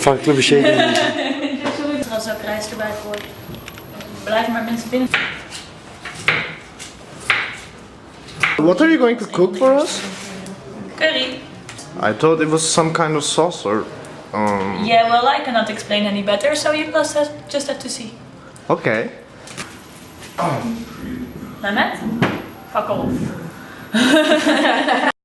Farklı bir şey değil. Als ook rijst erbij gooit. Blijven maar mensen binnen. What are you going to cook for us? Curry. I thought it was some kind of sauce or... Um, Yeah, well, I cannot explain any better, so you plus have, just have to see. okay. Mehmet? Fuck off.